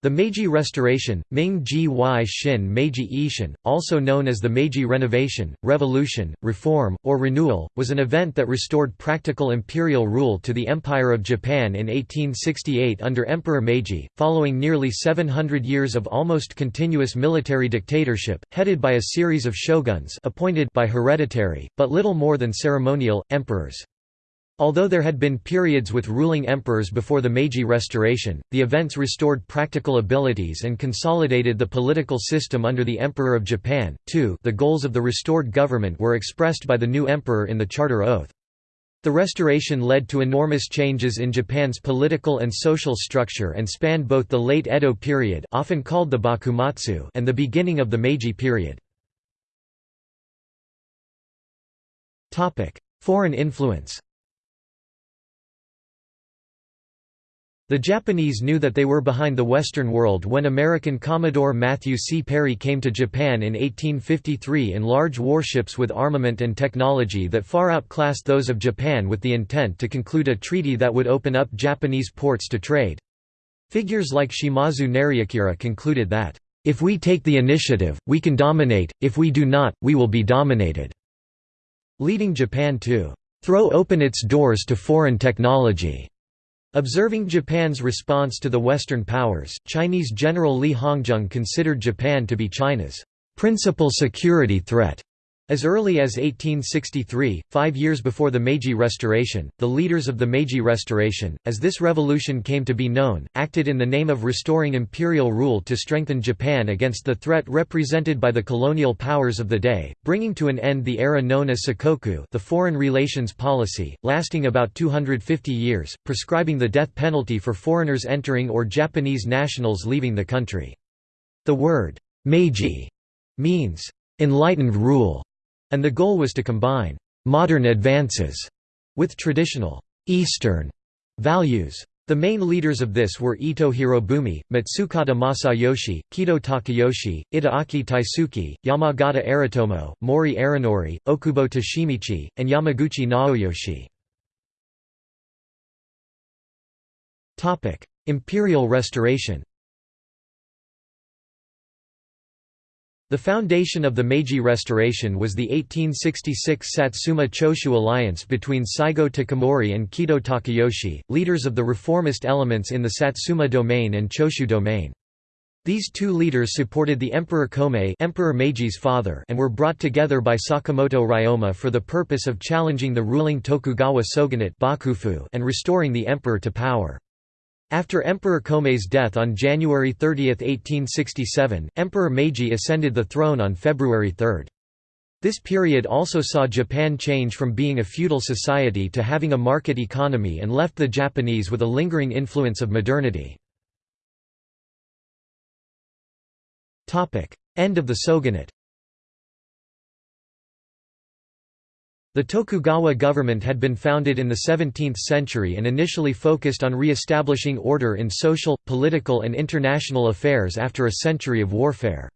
The Meiji Restoration, Wai Shin Meiji Ishin, also known as the Meiji Renovation, Revolution, Reform, or Renewal, was an event that restored practical imperial rule to the Empire of Japan in 1868 under Emperor Meiji, following nearly 700 years of almost continuous military dictatorship, headed by a series of shoguns appointed by hereditary, but little more than ceremonial, emperors. Although there had been periods with ruling emperors before the Meiji Restoration, the events restored practical abilities and consolidated the political system under the Emperor of Japan. 2 The goals of the restored government were expressed by the new emperor in the Charter Oath. The restoration led to enormous changes in Japan's political and social structure and spanned both the late Edo period often called the Bakumatsu and the beginning of the Meiji period. Foreign influence The Japanese knew that they were behind the Western world when American Commodore Matthew C. Perry came to Japan in 1853 in large warships with armament and technology that far outclassed those of Japan with the intent to conclude a treaty that would open up Japanese ports to trade. Figures like Shimazu Nariakira concluded that, "...if we take the initiative, we can dominate, if we do not, we will be dominated," leading Japan to "...throw open its doors to foreign technology." Observing Japan's response to the Western powers, Chinese General Li Hongzhang considered Japan to be China's principal security threat. As early as 1863, five years before the Meiji Restoration, the leaders of the Meiji Restoration, as this revolution came to be known, acted in the name of restoring imperial rule to strengthen Japan against the threat represented by the colonial powers of the day, bringing to an end the era known as Sakoku the foreign relations policy, lasting about 250 years, prescribing the death penalty for foreigners entering or Japanese nationals leaving the country. The word, Meiji, means, enlightened rule and the goal was to combine «modern advances» with traditional «Eastern» values. The main leaders of this were Ito Hirobumi, Matsukata Masayoshi, Kido Takayoshi, Itagaki Taisuke, Yamagata Aritomo, Mori Arinori, Okubo Toshimichi, and Yamaguchi Naoyoshi. Imperial restoration The foundation of the Meiji Restoration was the 1866 Satsuma Choshu alliance between Saigo Takamori and Kido Takayoshi, leaders of the reformist elements in the Satsuma domain and Choshu domain. These two leaders supported the Emperor Komei Emperor Meiji's father and were brought together by Sakamoto Ryoma for the purpose of challenging the ruling Tokugawa shogunate and restoring the emperor to power. After Emperor Komei's death on January 30, 1867, Emperor Meiji ascended the throne on February 3. This period also saw Japan change from being a feudal society to having a market economy and left the Japanese with a lingering influence of modernity. End of the shogunate The Tokugawa government had been founded in the 17th century and initially focused on re-establishing order in social, political and international affairs after a century of warfare.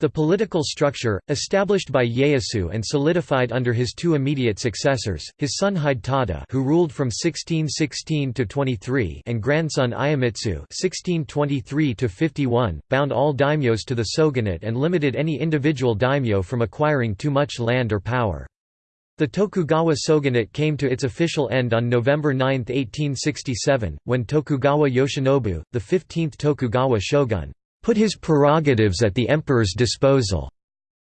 The political structure, established by Ieyasu and solidified under his two immediate successors, his son Hidetada who ruled from 1616 to 23 and grandson Iemitsu 1623 to 51, bound all daimyos to the shogunate and limited any individual daimyo from acquiring too much land or power. The Tokugawa shogunate came to its official end on November 9, 1867, when Tokugawa Yoshinobu, the 15th Tokugawa shogun, put his prerogatives at the emperor's disposal,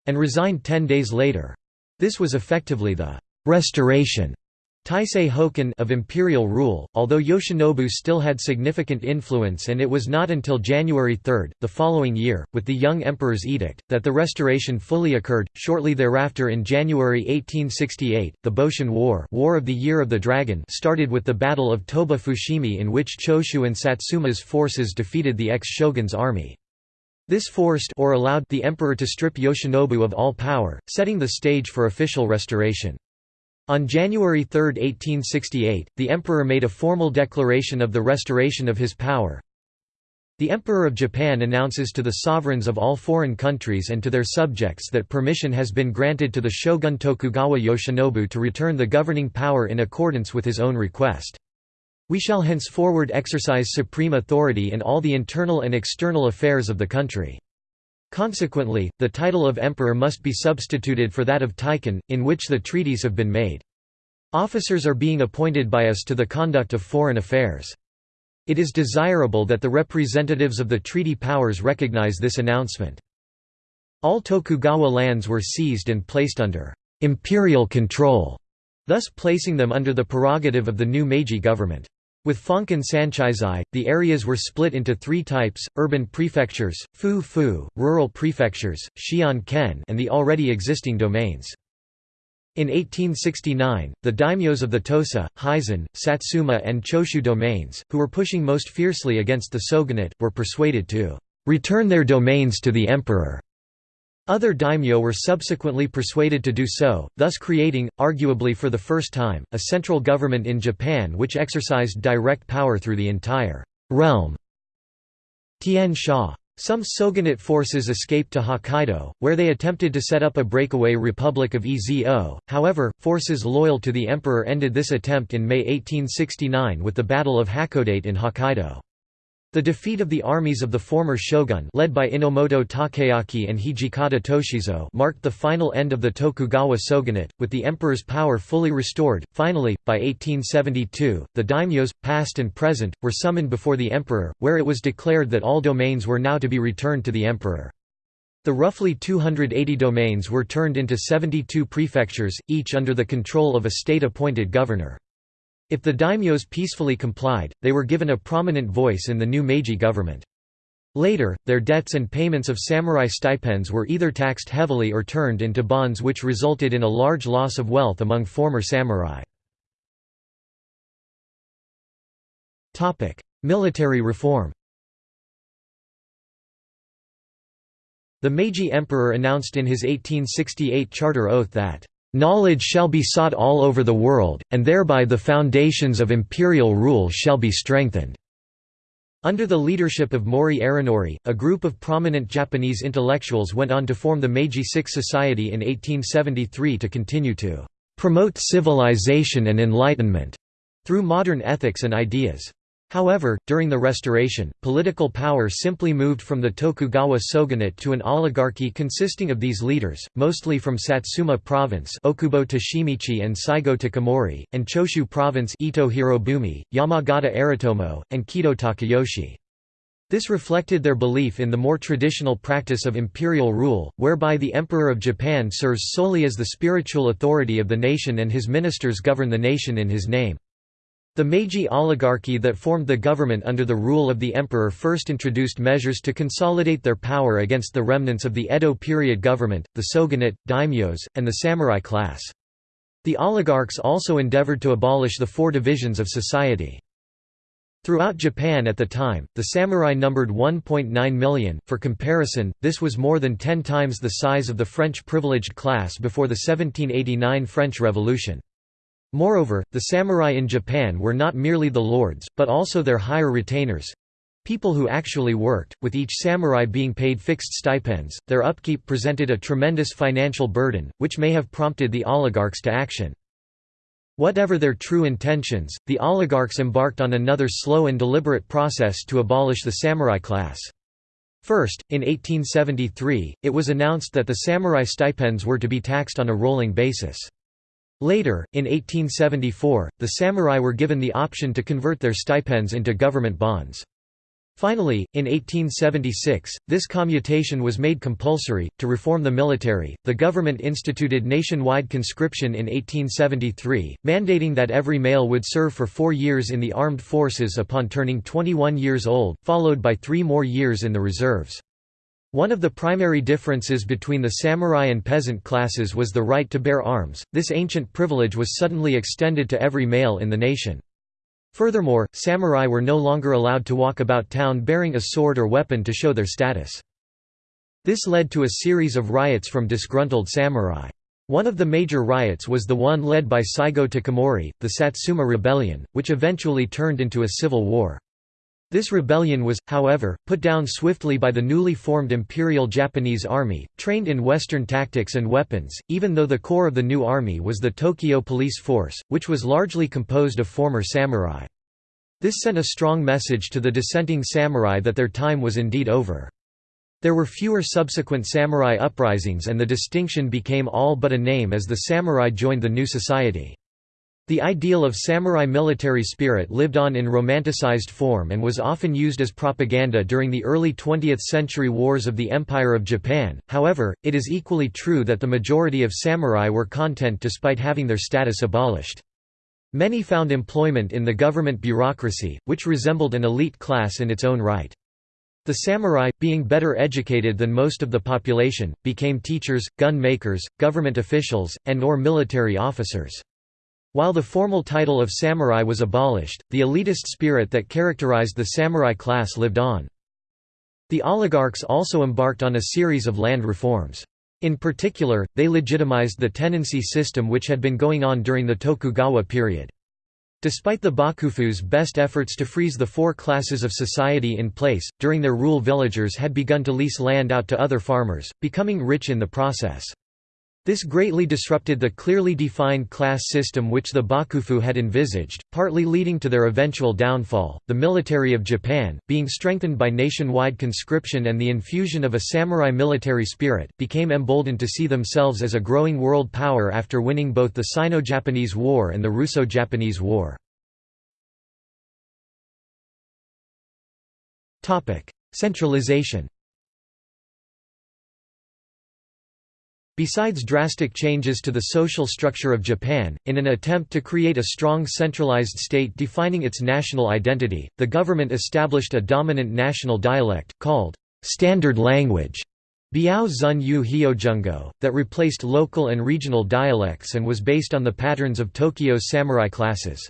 and resigned ten days later. This was effectively the restoration Taisei Hokan of imperial rule, although Yoshinobu still had significant influence and it was not until January 3, the following year, with the young emperor's edict, that the restoration fully occurred. Shortly thereafter in January 1868, the Boshin War, War of the Year of the Dragon started with the Battle of Toba Fushimi in which Choshu and Satsuma's forces defeated the ex-shogun's army. This forced or allowed the emperor to strip Yoshinobu of all power, setting the stage for official restoration. On January 3, 1868, the emperor made a formal declaration of the restoration of his power. The Emperor of Japan announces to the sovereigns of all foreign countries and to their subjects that permission has been granted to the shogun Tokugawa Yoshinobu to return the governing power in accordance with his own request. We shall henceforward exercise supreme authority in all the internal and external affairs of the country. Consequently, the title of emperor must be substituted for that of Taikun, in which the treaties have been made. Officers are being appointed by us to the conduct of foreign affairs. It is desirable that the representatives of the treaty powers recognize this announcement. All Tokugawa lands were seized and placed under imperial control, thus placing them under the prerogative of the new Meiji government. With Fonkan Sanchisai, the areas were split into three types, urban prefectures, fu-fu, rural prefectures, xian-ken and the already existing domains. In 1869, the daimyos of the Tosa, Hizen, Satsuma and Choshu domains, who were pushing most fiercely against the shogunate, were persuaded to «return their domains to the emperor». Other daimyo were subsequently persuaded to do so, thus creating, arguably for the first time, a central government in Japan which exercised direct power through the entire realm. Tian Sha. Some shogunate forces escaped to Hokkaido, where they attempted to set up a breakaway Republic of Ezo, however, forces loyal to the emperor ended this attempt in May 1869 with the Battle of Hakodate in Hokkaido. The defeat of the armies of the former shogun led by Enomoto Takeaki and Hijikata Toshizo marked the final end of the Tokugawa shogunate, with the emperor's power fully restored. Finally, by 1872, the daimyos, past and present, were summoned before the emperor, where it was declared that all domains were now to be returned to the emperor. The roughly 280 domains were turned into 72 prefectures, each under the control of a state-appointed governor. If the daimyos peacefully complied, they were given a prominent voice in the new Meiji government. Later, their debts and payments of samurai stipends were either taxed heavily or turned into bonds which resulted in a large loss of wealth among former samurai. Military reform The Meiji emperor announced in his 1868 charter oath that Knowledge shall be sought all over the world, and thereby the foundations of imperial rule shall be strengthened." Under the leadership of Mori Arinori, a group of prominent Japanese intellectuals went on to form the Meiji Six Society in 1873 to continue to "...promote civilization and enlightenment," through modern ethics and ideas. However, during the Restoration, political power simply moved from the Tokugawa shogunate to an oligarchy consisting of these leaders, mostly from Satsuma Province Okubo Toshimichi and Saigo Takamori, and Choshu Province Ito Hirobumi, Yamagata Aritomo, and Kido Takayoshi. This reflected their belief in the more traditional practice of imperial rule, whereby the Emperor of Japan serves solely as the spiritual authority of the nation and his ministers govern the nation in his name. The Meiji oligarchy that formed the government under the rule of the emperor first introduced measures to consolidate their power against the remnants of the Edo period government, the shogunate, daimyos, and the samurai class. The oligarchs also endeavored to abolish the four divisions of society. Throughout Japan at the time, the samurai numbered 1.9 million. For comparison, this was more than 10 times the size of the French privileged class before the 1789 French Revolution. Moreover, the samurai in Japan were not merely the lords, but also their higher retainers—people who actually worked, with each samurai being paid fixed stipends, their upkeep presented a tremendous financial burden, which may have prompted the oligarchs to action. Whatever their true intentions, the oligarchs embarked on another slow and deliberate process to abolish the samurai class. First, in 1873, it was announced that the samurai stipends were to be taxed on a rolling basis. Later, in 1874, the samurai were given the option to convert their stipends into government bonds. Finally, in 1876, this commutation was made compulsory. To reform the military, the government instituted nationwide conscription in 1873, mandating that every male would serve for four years in the armed forces upon turning 21 years old, followed by three more years in the reserves. One of the primary differences between the samurai and peasant classes was the right to bear arms, this ancient privilege was suddenly extended to every male in the nation. Furthermore, samurai were no longer allowed to walk about town bearing a sword or weapon to show their status. This led to a series of riots from disgruntled samurai. One of the major riots was the one led by Saigo Takamori, the Satsuma Rebellion, which eventually turned into a civil war. This rebellion was, however, put down swiftly by the newly formed Imperial Japanese Army, trained in Western tactics and weapons, even though the core of the new army was the Tokyo Police Force, which was largely composed of former samurai. This sent a strong message to the dissenting samurai that their time was indeed over. There were fewer subsequent samurai uprisings and the distinction became all but a name as the samurai joined the new society. The ideal of samurai military spirit lived on in romanticized form and was often used as propaganda during the early 20th century wars of the Empire of Japan, however, it is equally true that the majority of samurai were content despite having their status abolished. Many found employment in the government bureaucracy, which resembled an elite class in its own right. The samurai, being better educated than most of the population, became teachers, gun makers, government officials, and or military officers. While the formal title of samurai was abolished, the elitist spirit that characterized the samurai class lived on. The oligarchs also embarked on a series of land reforms. In particular, they legitimized the tenancy system which had been going on during the Tokugawa period. Despite the Bakufu's best efforts to freeze the four classes of society in place, during their rule villagers had begun to lease land out to other farmers, becoming rich in the process. This greatly disrupted the clearly defined class system which the Bakufu had envisaged, partly leading to their eventual downfall. The military of Japan, being strengthened by nationwide conscription and the infusion of a samurai military spirit, became emboldened to see themselves as a growing world power after winning both the Sino Japanese War and the Russo Japanese War. Centralization Besides drastic changes to the social structure of Japan, in an attempt to create a strong centralized state defining its national identity, the government established a dominant national dialect, called standard language Biao Zun Yu that replaced local and regional dialects and was based on the patterns of Tokyo's samurai classes.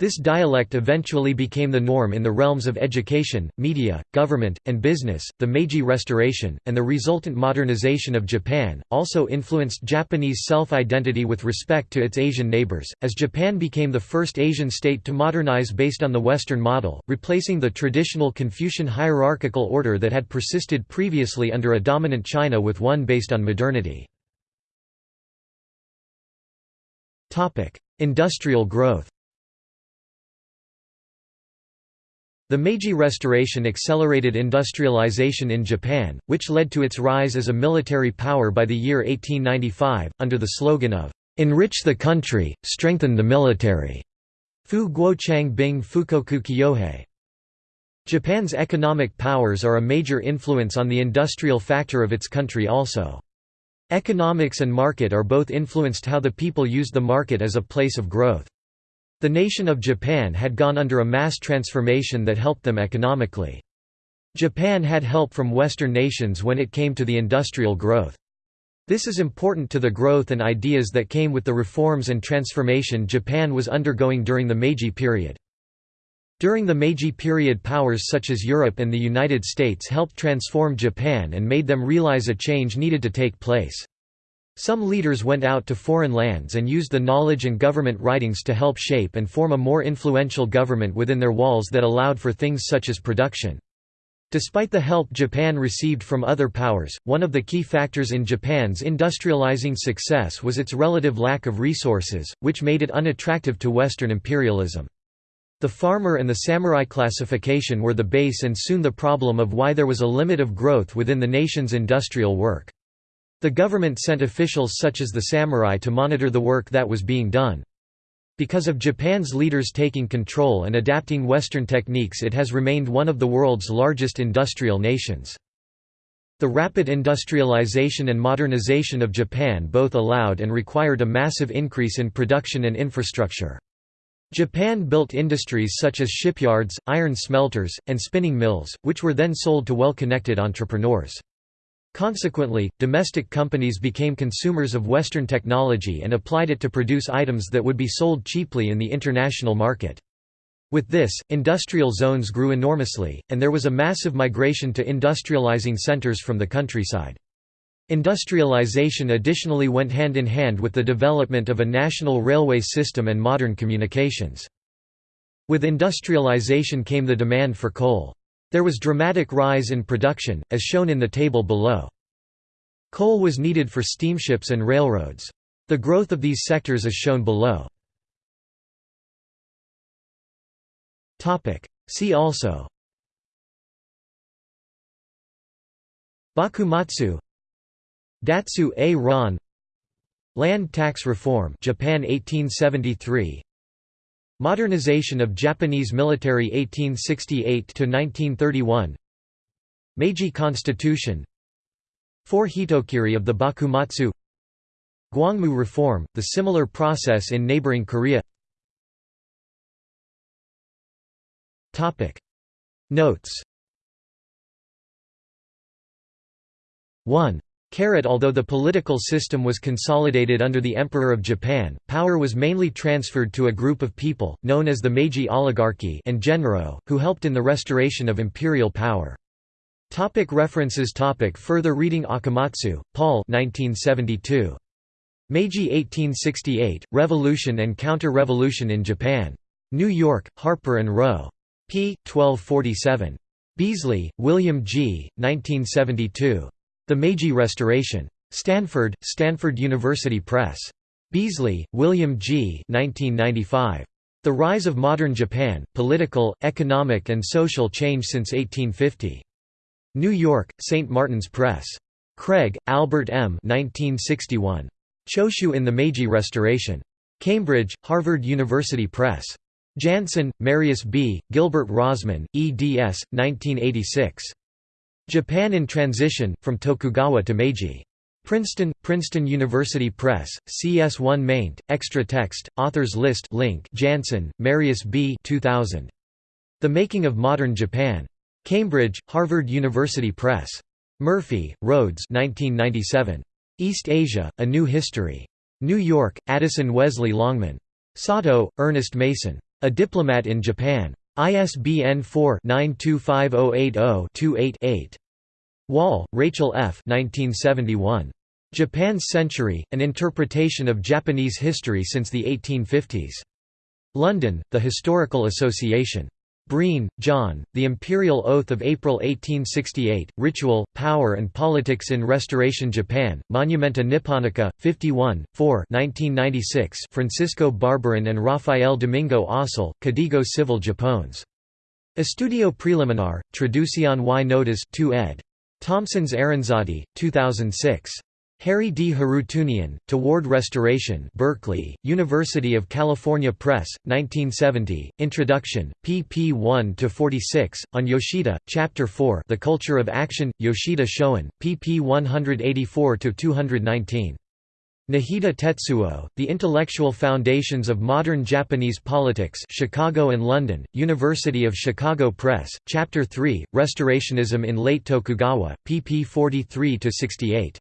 This dialect eventually became the norm in the realms of education, media, government, and business. The Meiji Restoration, and the resultant modernization of Japan, also influenced Japanese self identity with respect to its Asian neighbors, as Japan became the first Asian state to modernize based on the Western model, replacing the traditional Confucian hierarchical order that had persisted previously under a dominant China with one based on modernity. Industrial growth The Meiji Restoration accelerated industrialization in Japan, which led to its rise as a military power by the year 1895, under the slogan of, "'Enrich the country, strengthen the military' Fu Guochang Bing Fukoku Kyohei. Japan's economic powers are a major influence on the industrial factor of its country also. Economics and market are both influenced how the people used the market as a place of growth. The nation of Japan had gone under a mass transformation that helped them economically. Japan had help from Western nations when it came to the industrial growth. This is important to the growth and ideas that came with the reforms and transformation Japan was undergoing during the Meiji period. During the Meiji period powers such as Europe and the United States helped transform Japan and made them realize a change needed to take place. Some leaders went out to foreign lands and used the knowledge and government writings to help shape and form a more influential government within their walls that allowed for things such as production. Despite the help Japan received from other powers, one of the key factors in Japan's industrializing success was its relative lack of resources, which made it unattractive to Western imperialism. The farmer and the samurai classification were the base and soon the problem of why there was a limit of growth within the nation's industrial work. The government sent officials such as the samurai to monitor the work that was being done. Because of Japan's leaders taking control and adapting Western techniques it has remained one of the world's largest industrial nations. The rapid industrialization and modernization of Japan both allowed and required a massive increase in production and infrastructure. Japan built industries such as shipyards, iron smelters, and spinning mills, which were then sold to well-connected entrepreneurs. Consequently, domestic companies became consumers of Western technology and applied it to produce items that would be sold cheaply in the international market. With this, industrial zones grew enormously, and there was a massive migration to industrializing centers from the countryside. Industrialization additionally went hand in hand with the development of a national railway system and modern communications. With industrialization came the demand for coal. There was dramatic rise in production, as shown in the table below. Coal was needed for steamships and railroads. The growth of these sectors is shown below. See also. Bakumatsu. Datsu a. Ron. Land tax reform. Japan 1873 Modernization of Japanese military 1868 to 1931 Meiji Constitution. Four Hitokiri of the Bakumatsu. Gwangmu reform, the similar process in neighboring Korea. Notes. 1. Carat Although the political system was consolidated under the Emperor of Japan, power was mainly transferred to a group of people, known as the Meiji oligarchy and Genro, who helped in the restoration of imperial power. Topic references topic Further reading Akamatsu, Paul 1972. Meiji 1868, Revolution and Counter-Revolution in Japan. New York, Harper & Row. p. 1247. Beasley, William G., 1972. The Meiji Restoration. Stanford, Stanford University Press. Beasley, William G. 1995. The Rise of Modern Japan, Political, Economic and Social Change since 1850. New York, St. Martin's Press. Craig, Albert M. 1961. Choshu in the Meiji Restoration. Cambridge, Harvard University Press. Jansen, Marius B., Gilbert Rozman, eds. 1986. Japan in Transition, From Tokugawa to Meiji. Princeton, Princeton University Press, CS1 maint, extra text, authors list link Jansen, Marius B. 2000. The Making of Modern Japan. Cambridge, Harvard University Press. Murphy, Rhodes 1997. East Asia, A New History. New York, Addison Wesley Longman. Satow, Ernest Mason. A Diplomat in Japan. ISBN 4-925080-28-8. Wall, Rachel F. 1971. Japan's Century, An Interpretation of Japanese History Since the 1850s. London, The Historical Association. Breen, John, The Imperial Oath of April 1868, Ritual, Power and Politics in Restoration Japan, Monumenta Nipponica, 51, 4 1996 Francisco Barberán and Rafael Domingo Aussel, Código Civil Japones. Estudio Preliminar, Traducción y Notas 2 ed. Thompson's Aranzadi, 2006. Harry D. Harootunian, Toward Restoration Berkeley, University of California Press, 1970, Introduction, pp 1–46, on Yoshida, Chapter 4 The Culture of Action, Yoshida Shoin, pp 184–219. Najita Tetsuo, The Intellectual Foundations of Modern Japanese Politics Chicago and London, University of Chicago Press, Chapter 3, Restorationism in Late Tokugawa, pp 43–68.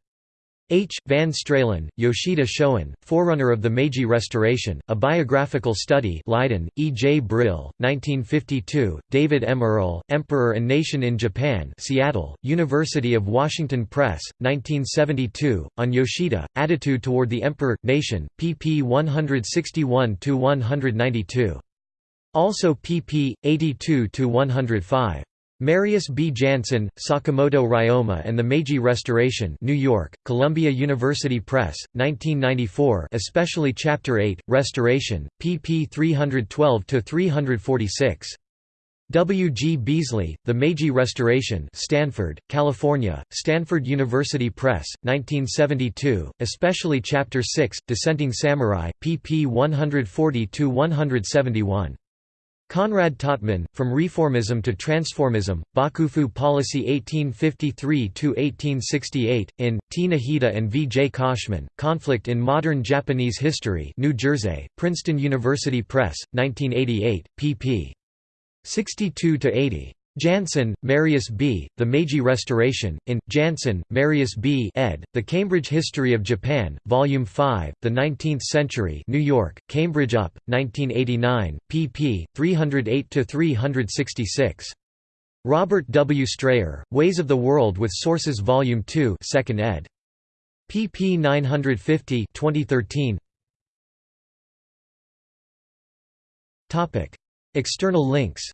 H. Van Straelen, Yoshida Shoin, Forerunner of the Meiji Restoration, A Biographical Study Leiden, E. J. Brill, 1952, David M. Earle, Emperor and Nation in Japan Seattle, University of Washington Press, 1972, on Yoshida, Attitude Toward the Emperor, Nation, pp 161–192. Also pp. 82–105. Marius B. Jansen, Sakamoto Ryoma and the Meiji Restoration New York, Columbia University Press, 1994 especially Chapter 8, Restoration, pp 312–346. W. G. Beasley, The Meiji Restoration Stanford, California, Stanford University Press, 1972, especially Chapter 6, Dissenting Samurai, pp 140–171. Conrad Totman, From Reformism to Transformism, Bakufu Policy 1853–1868, in, T. Najita and V. J. Koschmann, Conflict in Modern Japanese History New Jersey, Princeton University Press, 1988, pp. 62–80. Jansen, Marius B., The Meiji Restoration, in, Jansen, Marius B. ed., The Cambridge History of Japan, Volume 5, The Nineteenth Century New York, Cambridge UP, 1989, pp. 308–366. Robert W. Strayer, Ways of the World with Sources Volume 2 2nd ed. pp 950 2013. External links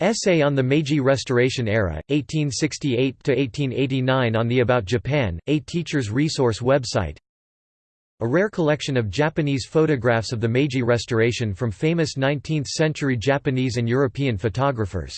Essay on the Meiji Restoration Era, 1868–1889 on the About Japan, a teacher's resource website a rare collection of Japanese photographs of the Meiji Restoration from famous 19th-century Japanese and European photographers.